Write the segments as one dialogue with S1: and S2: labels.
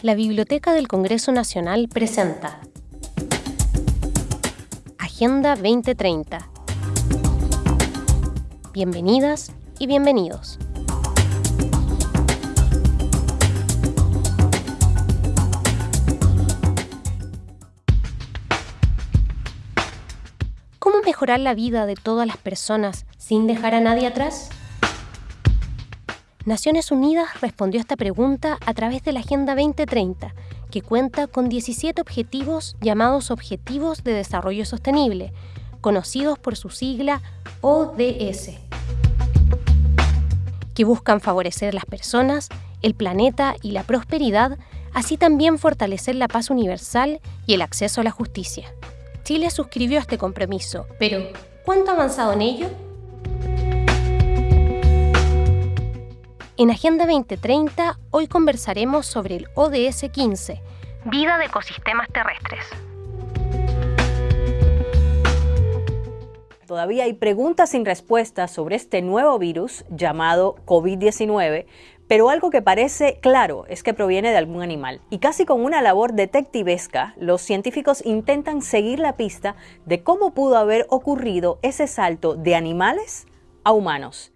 S1: La Biblioteca del Congreso Nacional presenta Agenda 2030. Bienvenidas y bienvenidos. ¿Cómo mejorar la vida de todas las personas sin dejar a nadie atrás? Naciones Unidas respondió a esta pregunta a través de la Agenda 2030, que cuenta con 17 objetivos llamados Objetivos de Desarrollo Sostenible, conocidos por su sigla ODS, que buscan favorecer las personas, el planeta y la prosperidad, así también fortalecer la paz universal y el acceso a la justicia. Chile suscribió este compromiso, pero ¿cuánto ha avanzado en ello? En Agenda 2030 hoy conversaremos sobre el ODS 15, Vida de ecosistemas terrestres.
S2: Todavía hay preguntas sin respuestas sobre este nuevo virus llamado COVID-19, pero algo que parece claro es que proviene de algún animal. Y casi con una labor detectivesca, los científicos intentan seguir la pista de cómo pudo haber ocurrido ese salto de animales a humanos.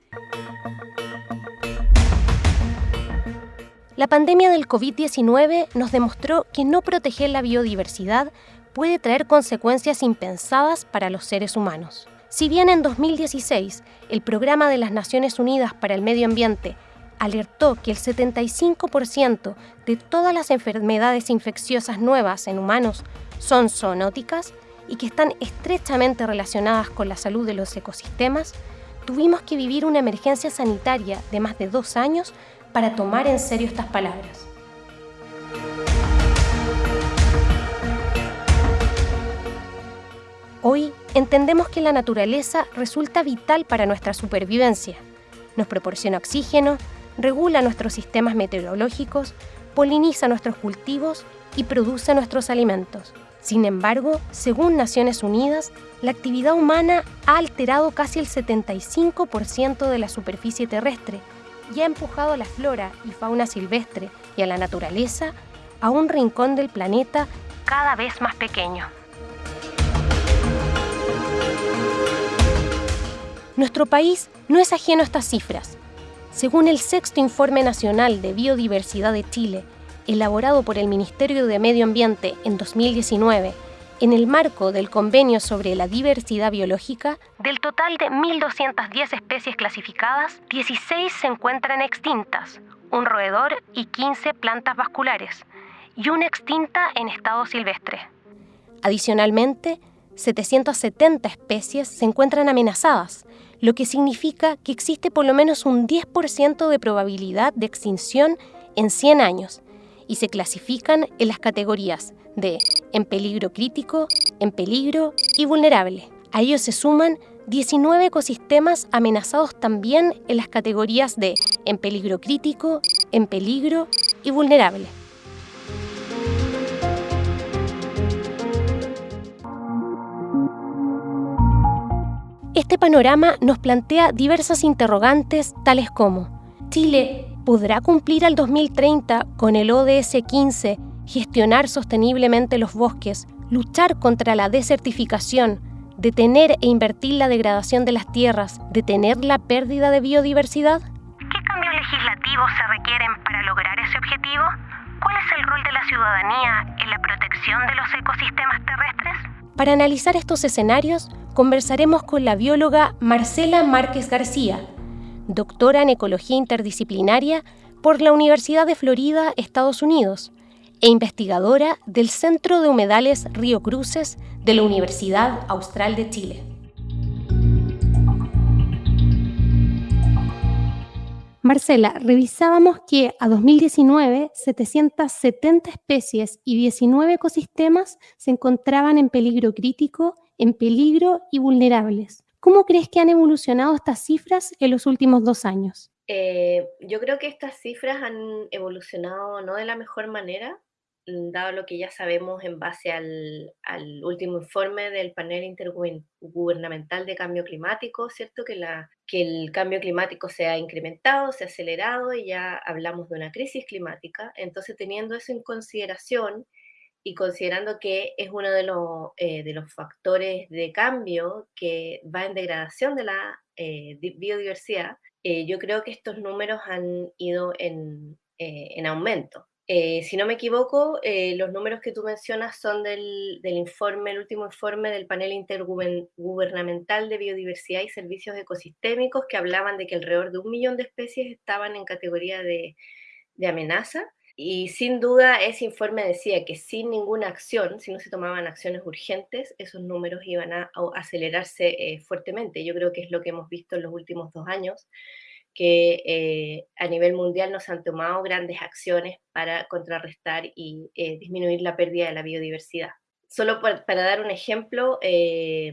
S1: La pandemia del COVID-19 nos demostró que no proteger la biodiversidad puede traer consecuencias impensadas para los seres humanos. Si bien en 2016 el Programa de las Naciones Unidas para el Medio Ambiente alertó que el 75% de todas las enfermedades infecciosas nuevas en humanos son zoonóticas y que están estrechamente relacionadas con la salud de los ecosistemas, tuvimos que vivir una emergencia sanitaria de más de dos años para tomar en serio estas palabras. Hoy entendemos que la naturaleza resulta vital para nuestra supervivencia. Nos proporciona oxígeno, regula nuestros sistemas meteorológicos, poliniza nuestros cultivos y produce nuestros alimentos. Sin embargo, según Naciones Unidas, la actividad humana ha alterado casi el 75% de la superficie terrestre y ha empujado a la flora y fauna silvestre y a la naturaleza a un rincón del planeta cada vez más pequeño. Nuestro país no es ajeno a estas cifras. Según el sexto Informe Nacional de Biodiversidad de Chile, elaborado por el Ministerio de Medio Ambiente en 2019, en el marco del convenio sobre la diversidad biológica, del total de 1.210 especies clasificadas, 16 se encuentran extintas, un roedor y 15 plantas vasculares, y una extinta en estado silvestre. Adicionalmente, 770 especies se encuentran amenazadas, lo que significa que existe por lo menos un 10% de probabilidad de extinción en 100 años, y se clasifican en las categorías de en peligro crítico, en peligro y vulnerable. A ellos se suman 19 ecosistemas amenazados también en las categorías de en peligro crítico, en peligro y vulnerable. Este panorama nos plantea diversas interrogantes tales como Chile podrá cumplir al 2030 con el ODS 15 gestionar sosteniblemente los bosques, luchar contra la desertificación, detener e invertir la degradación de las tierras, detener la pérdida de biodiversidad?
S3: ¿Qué cambios legislativos se requieren para lograr ese objetivo? ¿Cuál es el rol de la ciudadanía en la protección de los ecosistemas terrestres?
S1: Para analizar estos escenarios, conversaremos con la bióloga Marcela Márquez García, doctora en Ecología Interdisciplinaria por la Universidad de Florida, Estados Unidos, e investigadora del Centro de Humedales Río Cruces de la Universidad Austral de Chile. Marcela, revisábamos que a 2019 770 especies y 19 ecosistemas se encontraban en peligro crítico, en peligro y vulnerables. ¿Cómo crees que han evolucionado estas cifras en los últimos dos años?
S4: Eh, yo creo que estas cifras han evolucionado no de la mejor manera, dado lo que ya sabemos en base al, último informe del panel intergubernamental de cambio climático, ¿cierto? Que, la, que el cambio climático se ha incrementado, se ha acelerado y ya hablamos de una crisis climática. Entonces, teniendo eso en consideración y considerando que es uno de los, eh, de los factores de cambio que va en degradación de la eh, biodiversidad, eh, yo creo que estos números han ido en, en aumento. Eh, si no me equivoco, eh, los números que tú mencionas son del, informe, el último informe del panel intergubernamental de biodiversidad y servicios ecosistémicos que hablaban de que alrededor de un millón de especies estaban en categoría de, amenaza. Y sin duda ese informe decía que sin ninguna acción, si no se tomaban acciones urgentes, esos números iban a, acelerarse eh, fuertemente. Yo creo que es lo que hemos visto en los últimos dos años que eh, a nivel mundial nos han tomado grandes acciones para contrarrestar y eh, disminuir la pérdida de la biodiversidad. Solo para, dar un ejemplo, eh,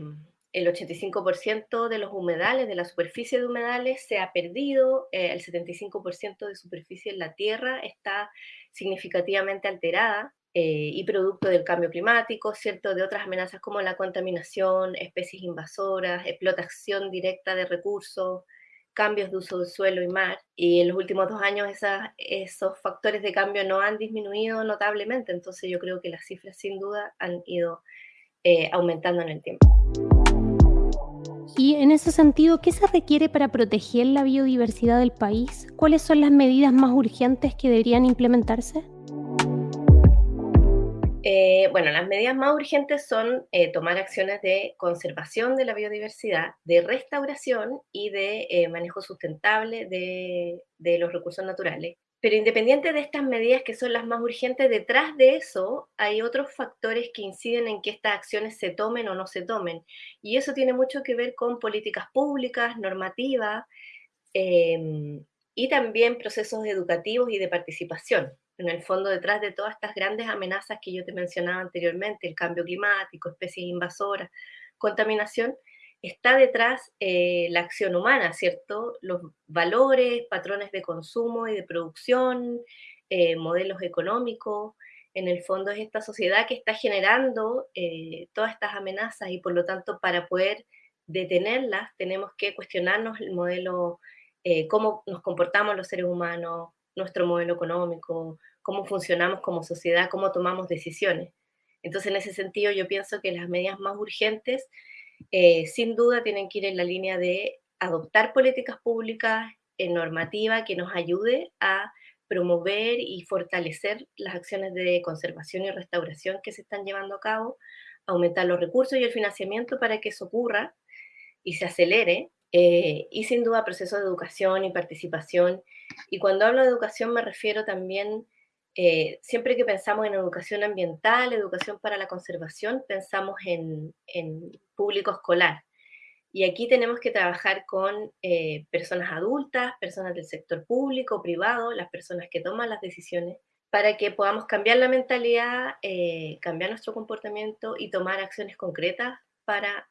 S4: el 85% de los humedales, de la superficie de humedales, se ha perdido, el 75% de superficie en la Tierra está significativamente alterada y producto del cambio climático, ¿cierto? De otras amenazas como la contaminación, especies invasoras, explotación directa de recursos, cambios de uso de suelo y mar. Y en los últimos dos años esos factores de cambio no han disminuido notablemente, entonces yo creo que las cifras sin duda han ido eh, aumentando en el tiempo.
S1: Y en ese sentido, ¿qué se requiere para proteger la biodiversidad del país? ¿Cuáles son las medidas más urgentes que deberían implementarse?
S4: Eh, bueno, las medidas más urgentes son eh, tomar acciones de conservación de la biodiversidad, de restauración y de eh, manejo sustentable de, de, los recursos naturales. Pero independiente de estas medidas que son las más urgentes, detrás de eso hay otros factores que inciden en que estas acciones se tomen o no se tomen. Y eso tiene mucho que ver con políticas públicas, normativas em, y también procesos educativos y de participación en el fondo detrás de todas estas grandes amenazas que yo te mencionaba anteriormente, el cambio climático, especies invasoras, contaminación, está detrás eh, la acción humana, ¿cierto? Los valores, patrones de consumo y de producción, eh, modelos económicos. En el fondo es esta sociedad que está generando eh, todas estas amenazas y por lo tanto para poder detenerlas tenemos que cuestionarnos el modelo, cómo nos comportamos los seres humanos, nuestro modelo económico, cómo funcionamos como sociedad, cómo tomamos decisiones. Entonces, en ese sentido, yo pienso que las medidas más urgentes, eh, sin duda, tienen que ir en la línea de adoptar políticas públicas en normativa que nos ayude a promover y fortalecer las acciones de conservación y restauración que se están llevando a cabo, aumentar los recursos y el financiamiento para que eso ocurra y se acelere, eh, y sin duda procesos de educación y participación. Y cuando hablo de educación me refiero también eh, siempre que pensamos en educación ambiental, educación para la conservación, pensamos en, público escolar. Y aquí tenemos que trabajar con eh, personas adultas, personas del sector público, privado, las personas que toman las decisiones, para que podamos cambiar la mentalidad, eh, cambiar nuestro comportamiento y tomar acciones concretas para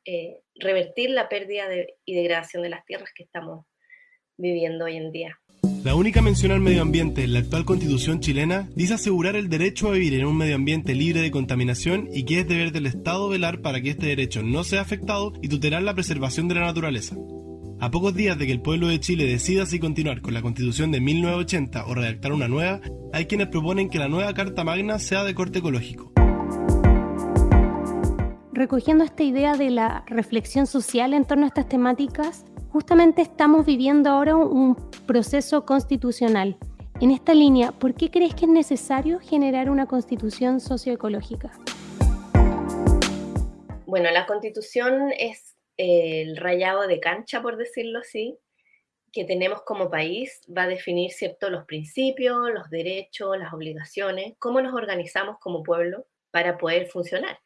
S4: revertir la pérdida y degradación de las tierras que estamos viviendo hoy en día.
S5: La única mención al medio ambiente en la actual constitución chilena dice asegurar el derecho a vivir en un medio ambiente libre de contaminación y que es deber del Estado velar para que este derecho no sea afectado y tutelar la preservación de la naturaleza. A pocos días de que el pueblo de Chile decida si continuar con la constitución de 1980 o redactar una nueva, hay quienes proponen que la nueva Carta Magna sea de corte ecológico.
S1: Recogiendo esta idea de la reflexión social en torno a estas temáticas, justamente estamos viviendo ahora un proceso constitucional. En esta línea, ¿por qué crees que es necesario generar una constitución socioecológica?
S4: Bueno, la constitución es el rayado de cancha, por decirlo así, que tenemos como país, va a definir cierto los principios, los derechos, las obligaciones, cómo nos organizamos como pueblo para poder funcionar.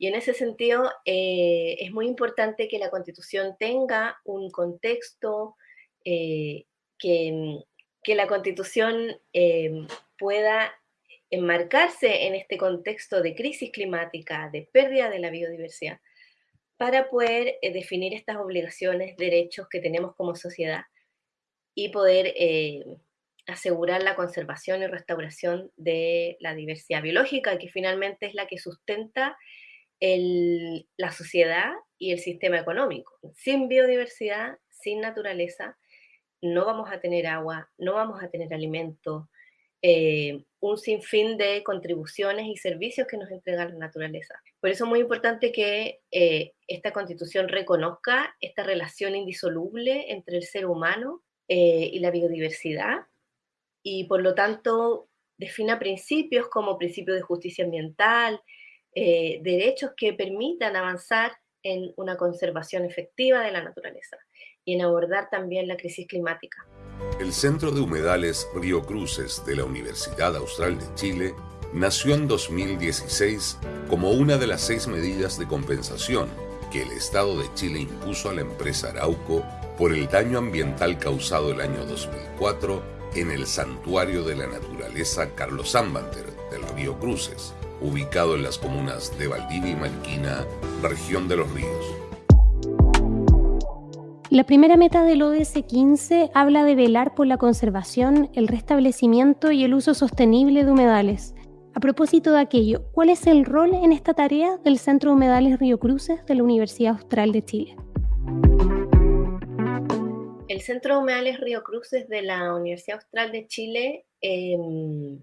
S4: Y en ese sentido, eh, es muy importante que la Constitución tenga un contexto, eh, que, que, la Constitución eh, pueda enmarcarse en este contexto de crisis climática, de pérdida de la biodiversidad, para poder definir estas obligaciones, derechos que tenemos como sociedad y poder asegurar la conservación y restauración de la diversidad biológica, que finalmente es la que sustenta la sociedad y el sistema económico. Sin biodiversidad, sin naturaleza, no vamos a tener agua, no vamos a tener alimento, eh, un sinfín de contribuciones y servicios que nos entrega la naturaleza. Por eso es muy importante que eh, esta constitución reconozca esta relación indisoluble entre el ser humano eh, y la biodiversidad y por lo tanto defina principios como principio de justicia ambiental, derechos que permitan avanzar en una conservación efectiva de la naturaleza y en abordar también la crisis climática.
S6: El Centro de Humedales Río Cruces de la Universidad Austral de Chile nació en 2016 como una de las seis medidas de compensación que el Estado de Chile impuso a la empresa Arauco por el daño ambiental causado el año 2004 en el Santuario de la Naturaleza Carlos Zambater del Río Cruces, ubicado en las comunas de Valdivia y Malquina, región de los ríos.
S1: La primera meta del ODS 15 habla de velar por la conservación, el restablecimiento y el uso sostenible de humedales. A propósito de aquello, ¿cuál es el rol en esta tarea del Centro de Humedales Río Cruces de la Universidad Austral de Chile?
S4: El Centro de Humedales Río Cruces de la Universidad Austral de Chile em,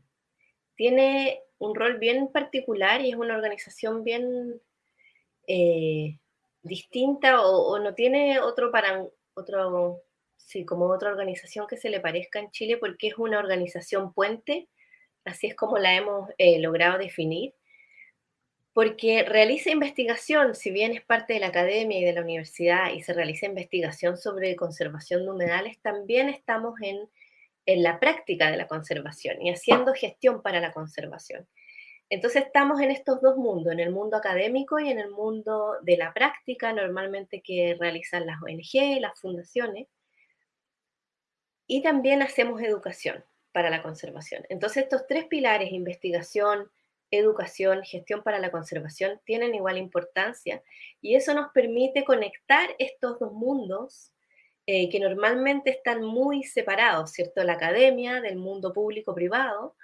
S4: tiene un rol bien particular y es una organización bien eh, distinta o, no tiene otro para otro sí, como otra organización que se le parezca en Chile porque es una organización puente, así es como la hemos eh, logrado definir, porque realiza investigación, si bien es parte de la academia y de la universidad y se realiza investigación sobre conservación de humedales, también estamos en, en la práctica de la conservación y haciendo gestión para la conservación. Entonces estamos en estos dos mundos, en el mundo académico y en el mundo de la práctica, normalmente que realizan las ONG, las fundaciones, y también hacemos educación para la conservación. Entonces estos tres pilares, investigación, educación, gestión para la conservación, tienen igual importancia y eso nos permite conectar estos dos mundos eh, que normalmente están muy separados, ¿cierto? La academia del mundo público-privado,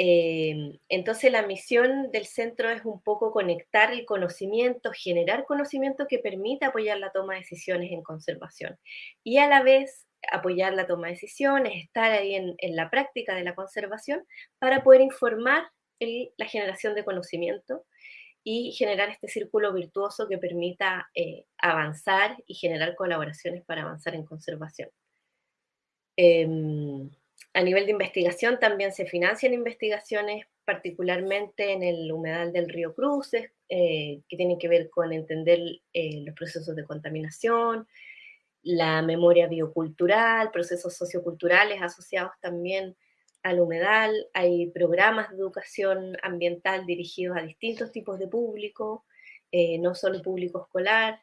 S4: Em, entonces la misión del centro es un poco conectar el conocimiento, generar conocimiento que permita apoyar la toma de decisiones en conservación y a la vez apoyar la toma de decisiones, estar ahí en, la práctica de la conservación para poder informar la generación de conocimiento y generar este círculo virtuoso que permita eh, avanzar y generar colaboraciones para avanzar en conservación. Em, a nivel de investigación también se financian investigaciones, particularmente en el humedal del río Cruces, eh, que tienen que ver con entender eh, los procesos de contaminación, la memoria biocultural, procesos socioculturales asociados también al humedal. Hay programas de educación ambiental dirigidos a distintos tipos de público, eh, no solo público escolar.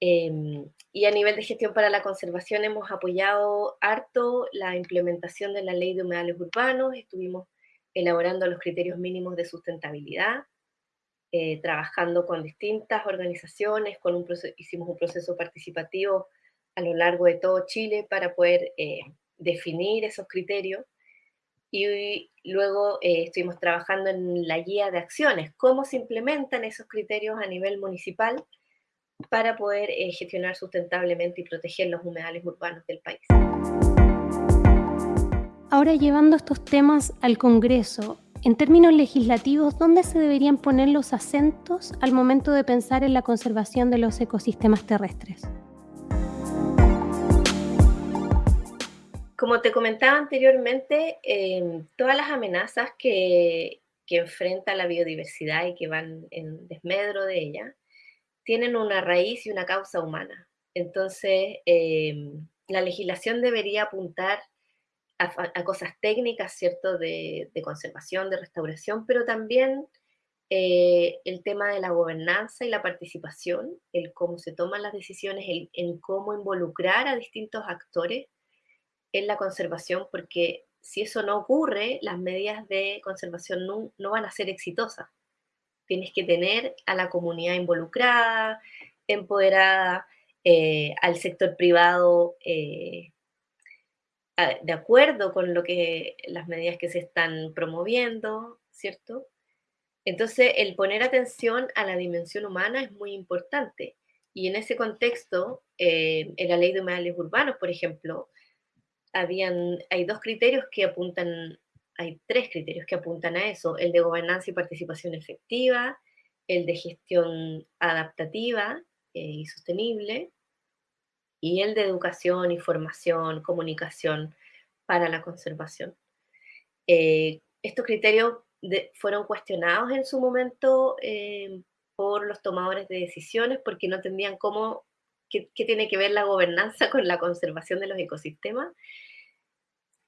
S4: Em, y a nivel de gestión para la conservación hemos apoyado harto la implementación de la ley de humedales urbanos, estuvimos elaborando los criterios mínimos de sustentabilidad, eh, trabajando con distintas organizaciones, con un hicimos un proceso participativo a lo largo de todo Chile para poder eh, definir esos criterios. Y luego eh, estuvimos trabajando en la guía de acciones, cómo se implementan esos criterios a nivel municipal para poder eh, gestionar sustentablemente y proteger los humedales urbanos del país.
S1: Ahora llevando estos temas al Congreso, en términos legislativos, ¿dónde se deberían poner los acentos al momento de pensar en la conservación de los ecosistemas terrestres?
S4: Como te comentaba anteriormente, em, todas las amenazas que, que enfrenta la biodiversidad y que van en desmedro de ella, tienen una raíz y una causa humana. Entonces, em, la legislación debería apuntar a, cosas técnicas, ¿cierto?, de, conservación, de restauración, pero también eh, el tema de la gobernanza y la participación, el cómo se toman las decisiones, el, en cómo involucrar a distintos actores en la conservación, porque si eso no ocurre, las medidas de conservación no van a ser exitosas. Tienes que tener a la comunidad involucrada, empoderada, eh, al sector privado eh, de acuerdo con lo que las medidas que se están promoviendo, ¿cierto? Entonces, el poner atención a la dimensión humana es muy importante. Y en ese contexto, eh, en la ley de humedales urbanos, por ejemplo, habían, hay dos criterios que apuntan, hay tres criterios que apuntan a eso, el de gobernanza y participación efectiva, el de gestión adaptativa eh, y sostenible, y el de educación, información, comunicación para la conservación. Eh, estos criterios fueron cuestionados en su momento eh, por los tomadores de decisiones porque no entendían cómo, qué, tiene que ver la gobernanza con la conservación de los ecosistemas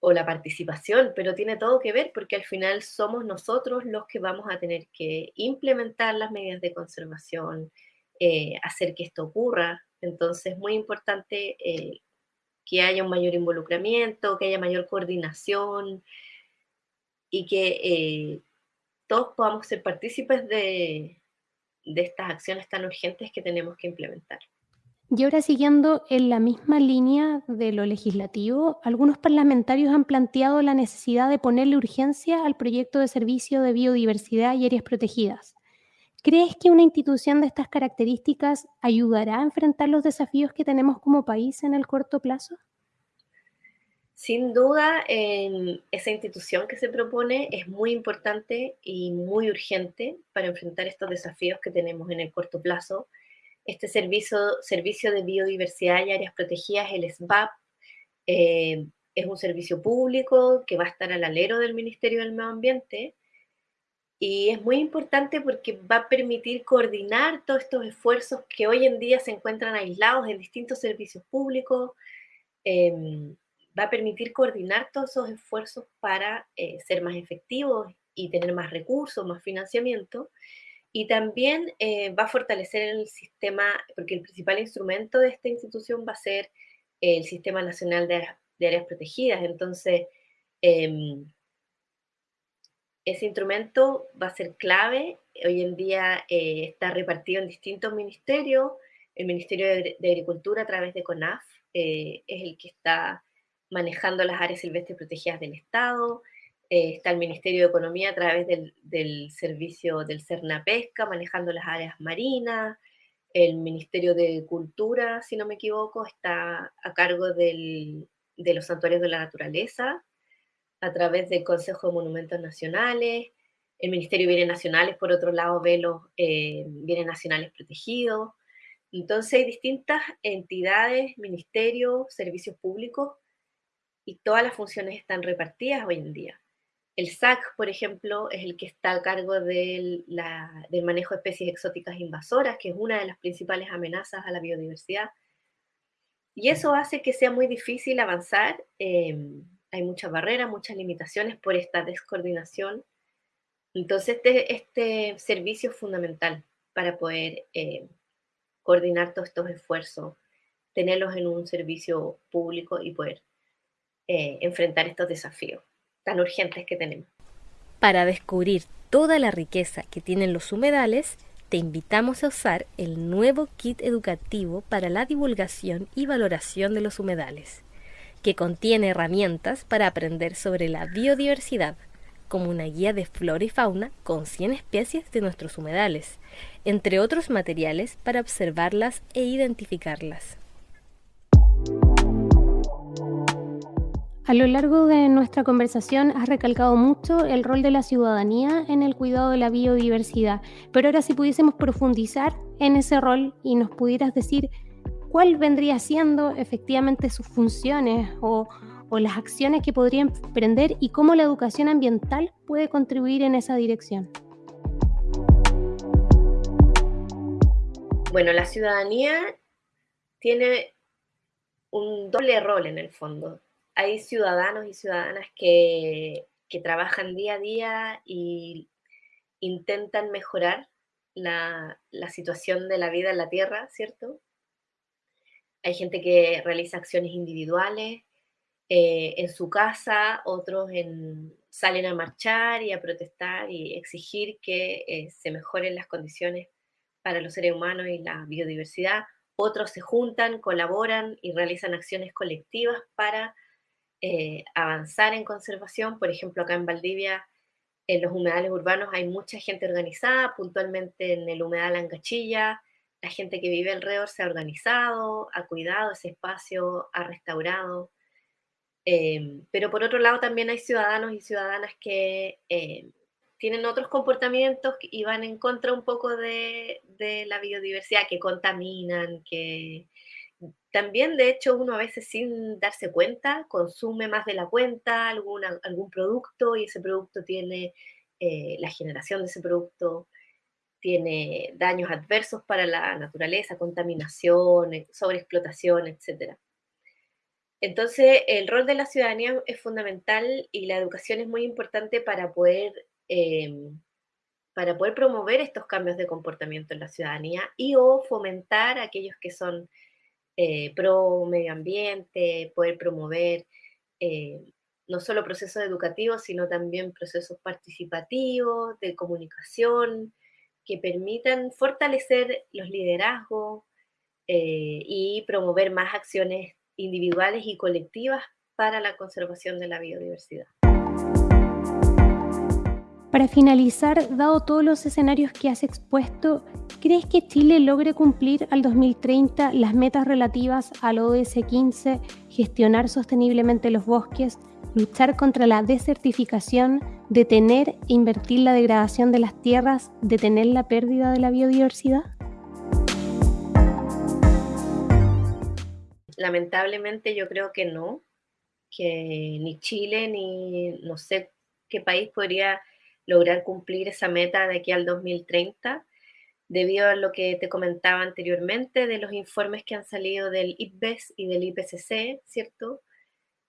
S4: o la participación, pero tiene todo que ver porque al final somos nosotros los que vamos a tener que implementar las medidas de conservación, eh, hacer que esto ocurra. Entonces es muy importante eh, que haya un mayor involucramiento, que haya mayor coordinación, y que eh, todos podamos ser partícipes de, de estas acciones tan urgentes que tenemos que implementar.
S1: Y ahora siguiendo en la misma línea de lo legislativo, algunos parlamentarios han planteado la necesidad de ponerle urgencia al proyecto de servicio de biodiversidad y áreas protegidas. ¿Crees que una institución de estas características ayudará a enfrentar los desafíos que tenemos como país en el corto plazo?
S4: Sin duda, esa institución que se propone es muy importante y muy urgente para enfrentar estos desafíos que tenemos en el corto plazo. Este servicio, de biodiversidad y áreas protegidas, el SBAP, eh, es un servicio público que va a estar al alero del Ministerio del Medio Ambiente y es muy importante porque va a permitir coordinar todos estos esfuerzos que hoy en día se encuentran aislados en distintos servicios públicos. Em, va a permitir coordinar todos esos esfuerzos para eh, ser más efectivos y tener más recursos, más financiamiento. Y también eh, va a fortalecer el sistema, porque el principal instrumento de esta institución va a ser el Sistema Nacional de, Áreas Protegidas. Entonces, em, ese instrumento va a ser clave. Hoy en día eh, está repartido en distintos ministerios. El Ministerio de, Agricultura a través de CONAF es el que está manejando las áreas silvestres protegidas del Estado, eh, está el Ministerio de Economía a través del, servicio del Cerna Pesca, manejando las áreas marinas, el Ministerio de Cultura, si no me equivoco, está a cargo de los santuarios de la naturaleza, a través del Consejo de Monumentos Nacionales, el Ministerio de Bienes Nacionales, por otro lado, ve los eh, bienes nacionales protegidos. Entonces hay distintas entidades, ministerios, servicios públicos y todas las funciones están repartidas hoy en día. El SAC, por ejemplo, es el que está a cargo del, manejo de especies exóticas invasoras, que es una de las principales amenazas a la biodiversidad. Y eso hace que sea muy difícil avanzar. Em, hay muchas barreras, muchas limitaciones por esta descoordinación. Entonces, este, este servicio es fundamental para poder eh, coordinar todos estos esfuerzos, tenerlos en un servicio público y poder eh, enfrentar estos desafíos tan urgentes que tenemos.
S1: Para descubrir toda la riqueza que tienen los humedales, te invitamos a usar el nuevo kit educativo para la divulgación y valoración de los humedales, que contiene herramientas para aprender sobre la biodiversidad, como una guía de flora y fauna con 100 especies de nuestros humedales, entre otros materiales para observarlas e identificarlas. A lo largo de nuestra conversación has recalcado mucho el rol de la ciudadanía en el cuidado de la biodiversidad, pero ahora si pudiésemos profundizar en ese rol y nos pudieras decir cuál vendría siendo efectivamente sus funciones o, las acciones que podrían emprender y cómo la educación ambiental puede contribuir en esa dirección.
S4: Bueno, la ciudadanía tiene un doble rol en el fondo hay ciudadanos y ciudadanas que, trabajan día a día y intentan mejorar la, situación de la vida en la Tierra, ¿cierto? Hay gente que realiza acciones individuales eh, en su casa, otros salen a marchar y a protestar y exigir que eh, se mejoren las condiciones para los seres humanos y la biodiversidad. Otros se juntan, colaboran y realizan acciones colectivas para eh, avanzar en conservación. Por ejemplo, acá en Valdivia, en los humedales urbanos hay mucha gente organizada, puntualmente en el humedal Angachilla, la gente que vive alrededor se ha organizado, ha cuidado ese espacio, ha restaurado. Em, pero por otro lado también hay ciudadanos y ciudadanas que em, tienen otros comportamientos y van en contra un poco de, de la biodiversidad, que contaminan, que, también, de hecho, uno a veces sin darse cuenta consume más de la cuenta algún producto y ese producto tiene, eh, la generación de ese producto tiene daños adversos para la naturaleza, contaminación, eh, sobreexplotación, etc. Entonces, el rol de la ciudadanía es fundamental y la educación es muy importante para poder, em, para poder promover estos cambios de comportamiento en la ciudadanía y o fomentar aquellos que son eh, pro medio ambiente, poder promover eh, no solo procesos educativos, sino también procesos participativos, de comunicación, que permitan fortalecer los liderazgos eh, y promover más acciones individuales y colectivas para la conservación de la biodiversidad.
S1: Para finalizar, dado todos los escenarios que has expuesto, ¿crees que Chile logre cumplir al 2030 las metas relativas al ODS 15, gestionar sosteniblemente los bosques, luchar contra la desertificación, detener e invertir la degradación de las tierras, detener la pérdida de la biodiversidad?
S4: Lamentablemente yo creo que no, que ni Chile ni no sé qué país podría lograr cumplir esa meta de aquí al 2030, debido a lo que te comentaba anteriormente de los informes que han salido del IPBES y del IPCC, ¿cierto?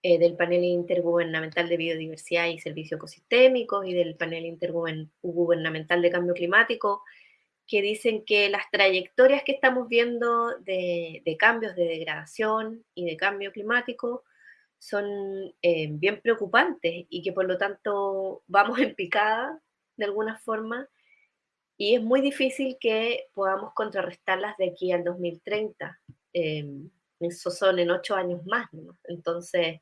S4: Eh, del panel intergubernamental de biodiversidad y servicios ecosistémicos y del panel intergubernamental de cambio climático, que dicen que las trayectorias que estamos viendo de, de cambios de degradación y de cambio climático son eh, bien preocupantes y que por lo tanto vamos en picada de alguna forma y es muy difícil que podamos contrarrestarlas de aquí al 2030. Eh, eso son en ocho años más. Entonces,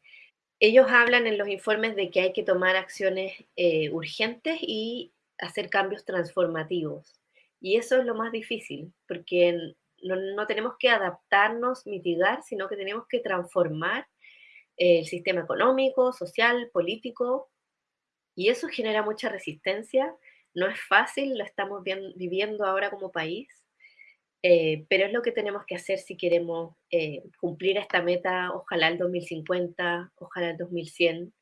S4: ellos hablan en los informes de que hay que tomar acciones eh, urgentes y hacer cambios transformativos. Y eso es lo más difícil, porque no tenemos que adaptarnos, mitigar, sino que tenemos que transformar el sistema económico, social, político, y eso genera mucha resistencia. No es fácil, lo estamos viviendo ahora como país, eh, pero es lo que tenemos que hacer si queremos eh, cumplir esta meta, ojalá el 2050, ojalá el 2100,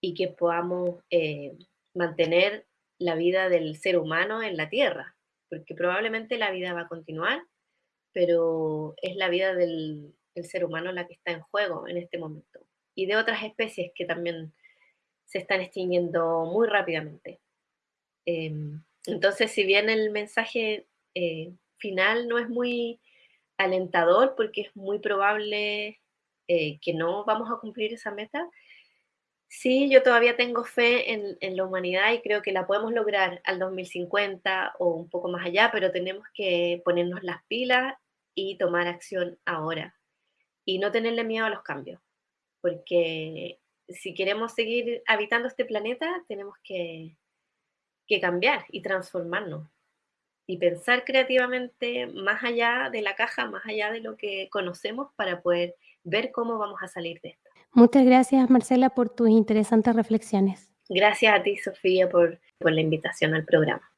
S4: y que podamos eh, mantener la vida del ser humano en la Tierra, porque probablemente la vida va a continuar, pero es la vida del, el ser humano la que está en juego en este momento. Y de otras especies que también se están extinguiendo muy rápidamente. Em, entonces, si bien el mensaje eh, final no es muy alentador, porque es muy probable eh, que no vamos a cumplir esa meta, sí, yo todavía tengo fe en, en, la humanidad y creo que la podemos lograr al 2050 o un poco más allá, pero tenemos que ponernos las pilas y tomar acción ahora y no tenerle miedo a los cambios, porque si queremos seguir habitando este planeta, tenemos que, que cambiar y transformarnos y pensar creativamente más allá de la caja, más allá de lo que conocemos para poder ver cómo vamos a salir de esto.
S1: Muchas gracias, Marcela, por tus interesantes reflexiones.
S4: Gracias a ti, Sofía, por, por la invitación al programa.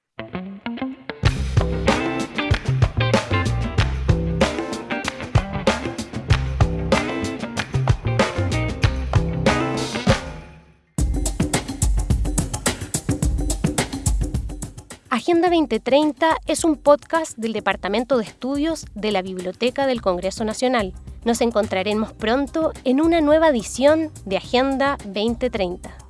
S1: Agenda 2030 es un podcast del Departamento de Estudios de la Biblioteca del Congreso Nacional. Nos encontraremos pronto en una nueva edición de Agenda 2030.